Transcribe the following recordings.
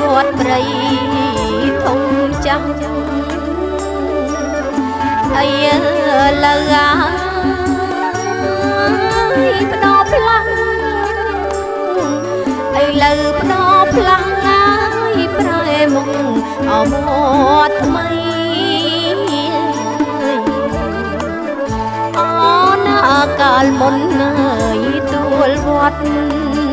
វត្តព្រៃធំចាស់អីលើអាយផ្ដោផ្លាំងអីលើផ្ដោផ្លាំងអាយប្រែមុខអមត់ថ្មីអូណាកាលមុនអើយទួលវត្ត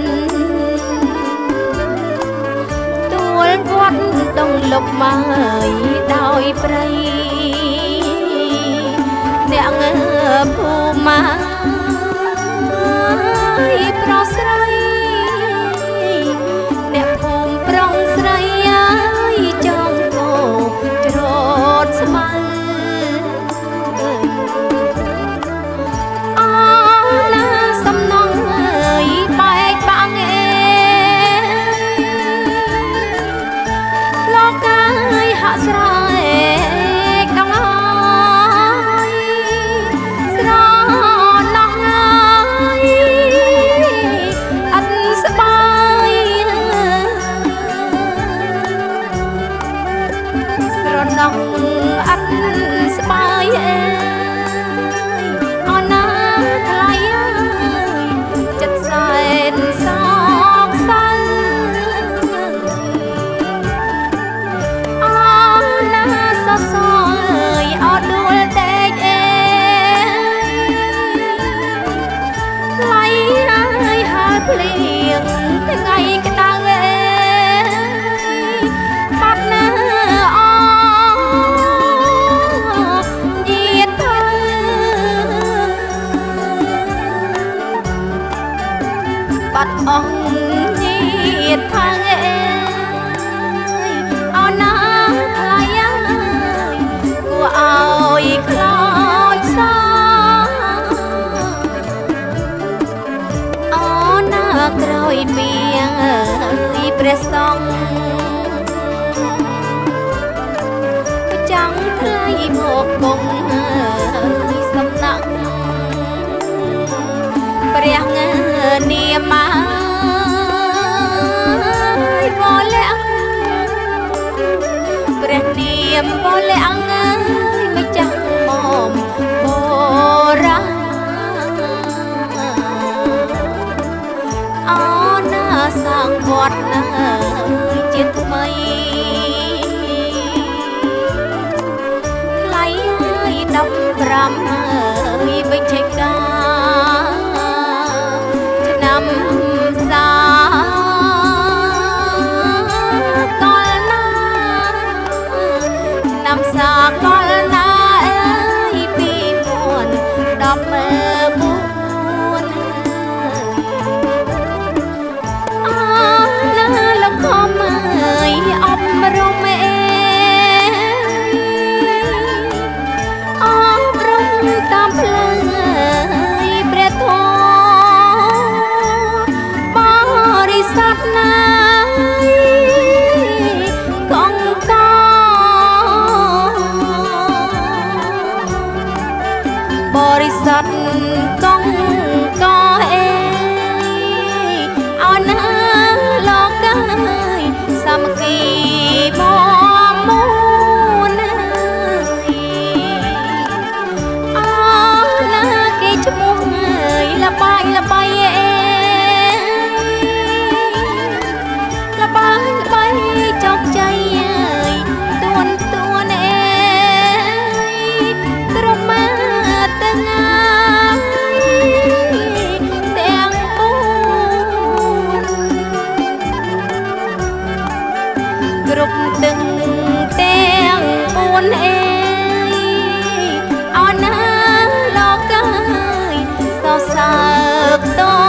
លុបមកដោយព្រៃអ្នកងើភូមាប្រ ត់ស្បាយអេអណាថ្លៃអើយចិត្តសែនសោកសៅអូណាសសអើយអត់ដួលដេកអេថ្លៃហើយហើយភ្លៀងថ្ងៃក្ក្រោយពីអើយព្រះសង្ឃចង់ថ្លៃមកគង់អើយសំណាក់ព្រះនាមអើយបលាក់ព្រះនាមបលា rắm រិ ណាលោកអើយសរសើរត